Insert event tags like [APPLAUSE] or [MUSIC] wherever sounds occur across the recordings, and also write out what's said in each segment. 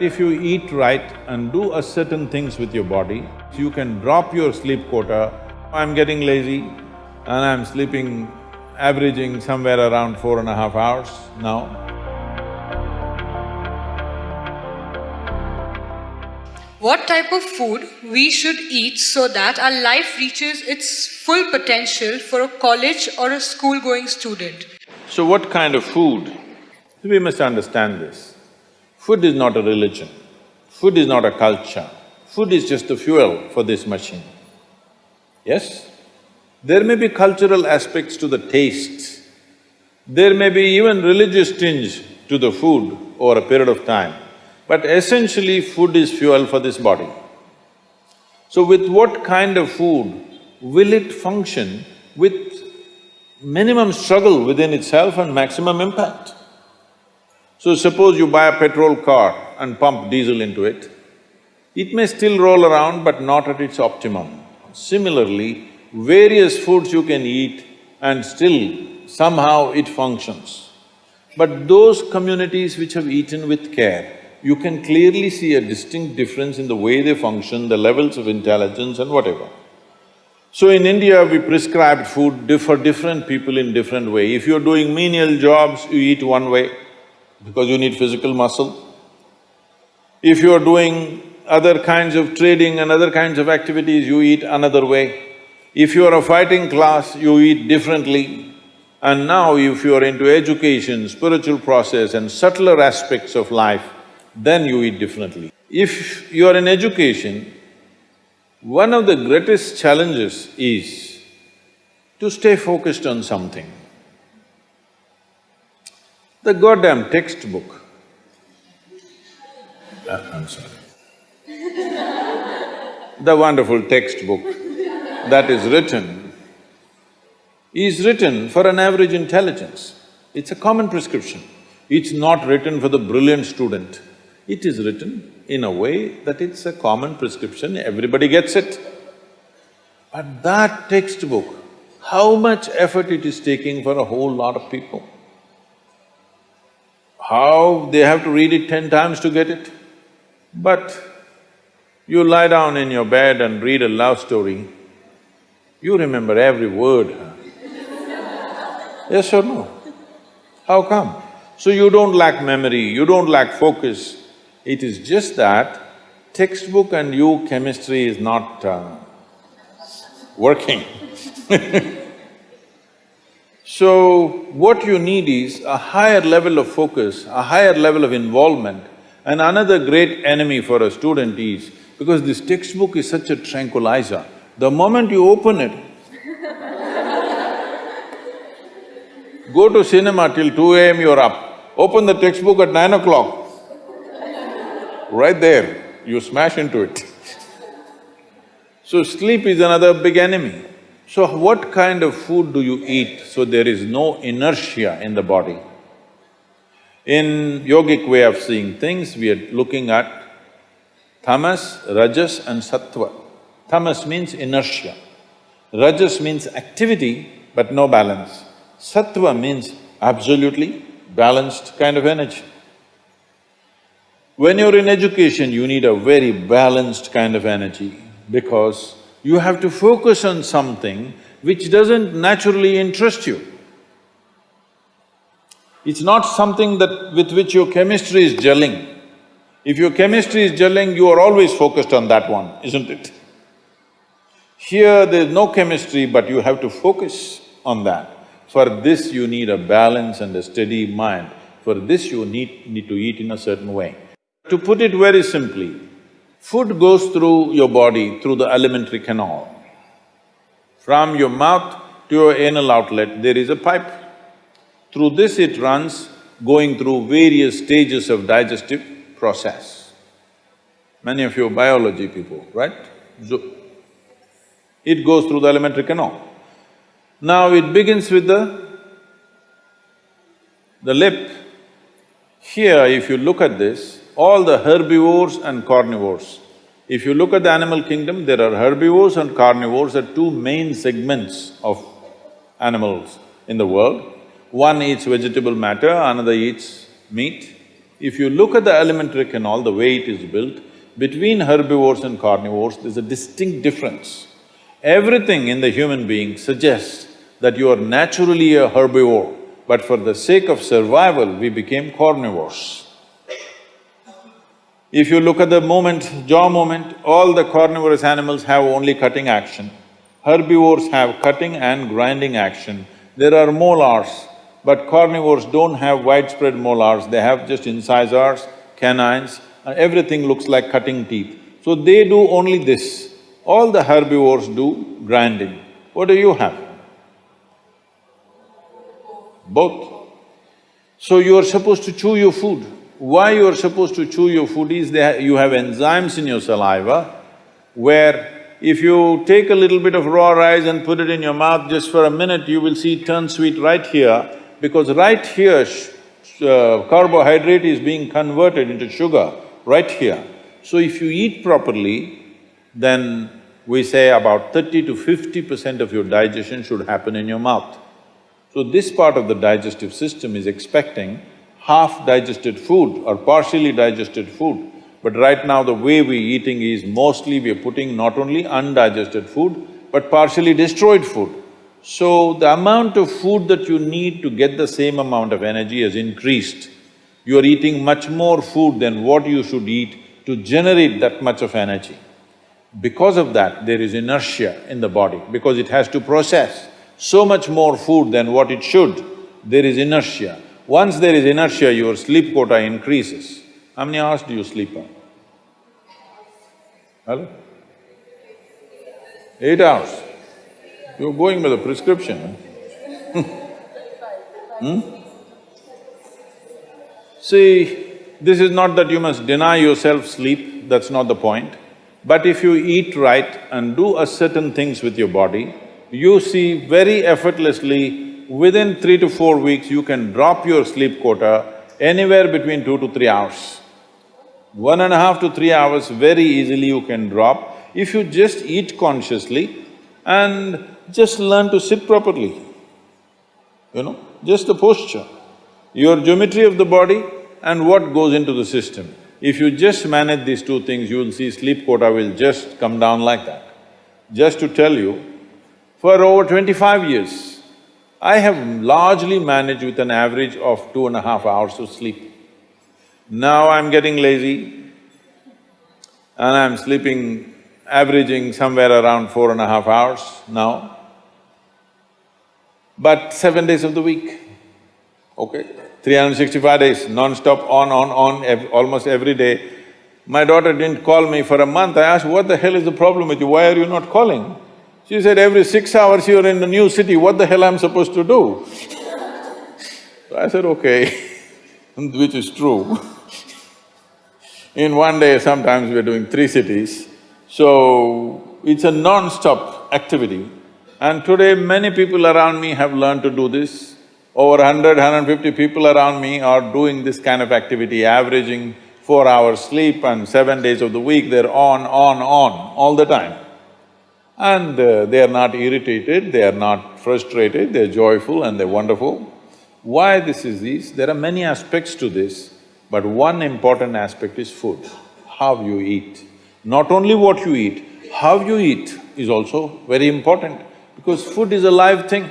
If you eat right and do a certain things with your body, you can drop your sleep quota. I'm getting lazy and I'm sleeping averaging somewhere around four and a half hours now. What type of food we should eat so that our life reaches its full potential for a college or a school-going student? So what kind of food? We must understand this. Food is not a religion, food is not a culture, food is just the fuel for this machine. Yes? There may be cultural aspects to the tastes, there may be even religious tinge to the food over a period of time, but essentially food is fuel for this body. So with what kind of food will it function with minimum struggle within itself and maximum impact? So suppose you buy a petrol car and pump diesel into it, it may still roll around but not at its optimum. Similarly, various foods you can eat and still somehow it functions. But those communities which have eaten with care, you can clearly see a distinct difference in the way they function, the levels of intelligence and whatever. So in India, we prescribed food for different people in different way. If you're doing menial jobs, you eat one way because you need physical muscle. If you're doing other kinds of trading and other kinds of activities, you eat another way. If you are a fighting class, you eat differently. And now if you are into education, spiritual process and subtler aspects of life, then you eat differently. If you are in education, one of the greatest challenges is to stay focused on something. The goddamn textbook, uh, I'm sorry. the wonderful textbook that is written is written for an average intelligence. It's a common prescription. It's not written for the brilliant student. It is written in a way that it's a common prescription, everybody gets it. But that textbook, how much effort it is taking for a whole lot of people? How they have to read it ten times to get it? But you lie down in your bed and read a love story, you remember every word, yes or no? How come? So you don't lack memory, you don't lack focus, it is just that textbook and you chemistry is not uh, working [LAUGHS] So, what you need is a higher level of focus, a higher level of involvement. And another great enemy for a student is, because this textbook is such a tranquilizer, the moment you open it, [LAUGHS] go to cinema till two AM you're up, open the textbook at nine o'clock, right there, you smash into it. [LAUGHS] So sleep is another big enemy. So what kind of food do you eat so there is no inertia in the body? In yogic way of seeing things, we are looking at tamas, rajas and sattva. Tamas means inertia. Rajas means activity but no balance. Sattva means absolutely balanced kind of energy. When you're in education, you need a very balanced kind of energy because you have to focus on something which doesn't naturally interest you. It's not something that… with which your chemistry is gelling. If your chemistry is gelling, you are always focused on that one, isn't it? Here there's no chemistry, but you have to focus on that. For this you need a balance and a steady mind. For this you need, need to eat in a certain way. To put it very simply, food goes through your body through the alimentary canal. From your mouth to your anal outlet, there is a pipe. Through this it runs, going through various stages of digestive process. Many of you are biology people, right? So, it goes through the alimentary canal. Now it begins with the… the lip. Here, if you look at this, all the herbivores and carnivores. If you look at the animal kingdom, there are herbivores and carnivores are two main segments of animals in the world. One eats vegetable matter, another eats meat. If you look at the alimentary canal, the way it is built, between herbivores and carnivores, there's a distinct difference. Everything in the human being suggests that you are naturally a herbivore, but for the sake of survival, we became carnivores. If you look at the movement, jaw movement, all the carnivorous animals have only cutting action. Herbivores have cutting and grinding action. There are molars, but carnivores don't have widespread molars, they have just incisors, canines, and everything looks like cutting teeth. So they do only this. All the herbivores do grinding. What do you have? Both. So you are supposed to chew your food. Why you are supposed to chew your food is you have enzymes in your saliva where if you take a little bit of raw rice and put it in your mouth just for a minute, you will see it turn sweet right here because right here uh, carbohydrate is being converted into sugar, right here. So if you eat properly, then we say about thirty to fifty percent of your digestion should happen in your mouth. So this part of the digestive system is expecting half digested food or partially digested food. But right now the way we're eating is mostly we're putting not only undigested food, but partially destroyed food. So the amount of food that you need to get the same amount of energy has increased. You are eating much more food than what you should eat to generate that much of energy. Because of that, there is inertia in the body, because it has to process so much more food than what it should, there is inertia. Once there is inertia, your sleep quota increases. How many hours do you sleep on? Hello? Eight hours. You're going by the prescription, [LAUGHS] hmm? See, this is not that you must deny yourself sleep, that's not the point. But if you eat right and do a certain things with your body, you see very effortlessly within three to four weeks, you can drop your sleep quota anywhere between two to three hours. One and a half to three hours, very easily you can drop if you just eat consciously and just learn to sit properly, you know, just the posture, your geometry of the body and what goes into the system. If you just manage these two things, you will see sleep quota will just come down like that. Just to tell you, for over twenty-five years, I have largely managed with an average of two and a half hours of sleep. Now I'm getting lazy and I'm sleeping averaging somewhere around four and a half hours now, but seven days of the week, okay? 365 days, non-stop, on, on, on, ev almost every day. My daughter didn't call me for a month, I asked, what the hell is the problem with you, why are you not calling? She said, every six hours you're in a new city, what the hell am I'm supposed to do? so I said, okay, [LAUGHS] which is true. in one day, sometimes we're doing three cities, so it's a non-stop activity. And today, many people around me have learned to do this. Over 100, 150 people around me are doing this kind of activity, averaging four hours sleep and seven days of the week, they're on, on, on, all the time. And uh, they are not irritated, they are not frustrated, they're joyful and they're wonderful. Why this is this? There are many aspects to this, but one important aspect is food, how you eat. Not only what you eat, how you eat is also very important because food is a live thing.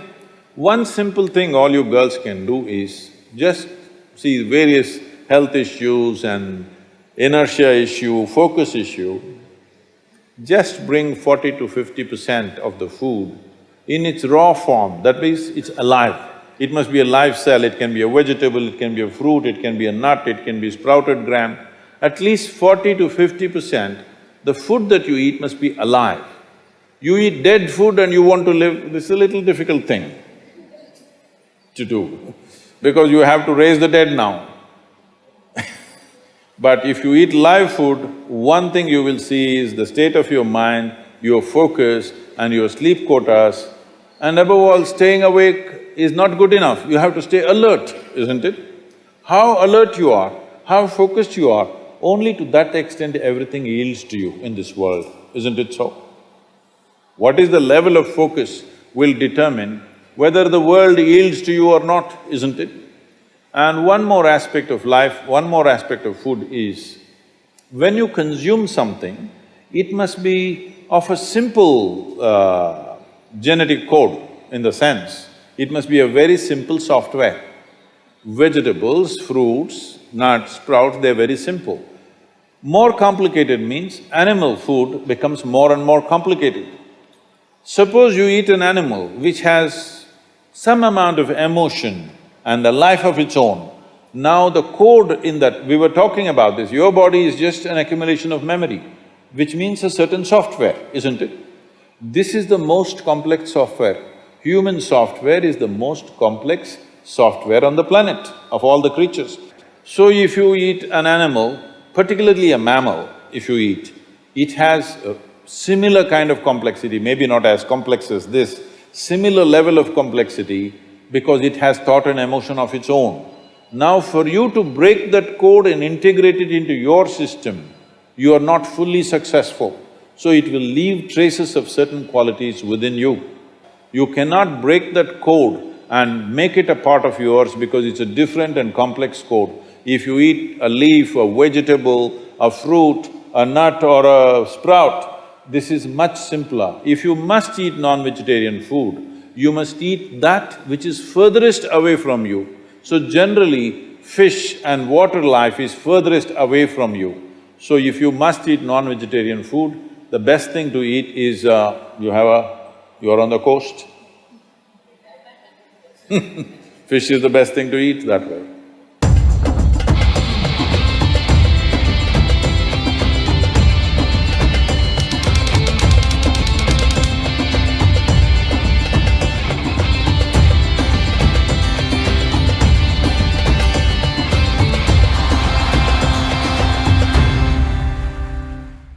One simple thing all you girls can do is just see various health issues and inertia issue, focus issue, just bring forty to fifty percent of the food in its raw form, that means it's alive. It must be a live cell, it can be a vegetable, it can be a fruit, it can be a nut, it can be sprouted gram. At least forty to fifty percent, the food that you eat must be alive. You eat dead food and you want to live, this is a little difficult thing to do, because you have to raise the dead now. But if you eat live food, one thing you will see is the state of your mind, your focus and your sleep quotas, and above all, staying awake is not good enough, you have to stay alert, isn't it? How alert you are, how focused you are, only to that extent everything yields to you in this world, isn't it so? What is the level of focus will determine whether the world yields to you or not, isn't it? And one more aspect of life, one more aspect of food is, when you consume something, it must be of a simple uh, genetic code in the sense, it must be a very simple software. Vegetables, fruits, nuts, sprouts, they're very simple. More complicated means animal food becomes more and more complicated. Suppose you eat an animal which has some amount of emotion and a life of its own. Now the code in that, we were talking about this, your body is just an accumulation of memory, which means a certain software, isn't it? This is the most complex software. Human software is the most complex software on the planet of all the creatures. So if you eat an animal, particularly a mammal, if you eat, it has a similar kind of complexity, maybe not as complex as this, similar level of complexity because it has thought and emotion of its own. Now for you to break that code and integrate it into your system, you are not fully successful. So it will leave traces of certain qualities within you. You cannot break that code and make it a part of yours because it's a different and complex code. If you eat a leaf, a vegetable, a fruit, a nut or a sprout, this is much simpler. If you must eat non-vegetarian food, you must eat that which is furthest away from you. So generally, fish and water life is furthest away from you. So if you must eat non-vegetarian food, the best thing to eat is, uh, you have a… you're on the coast. [LAUGHS] Fish is the best thing to eat that way.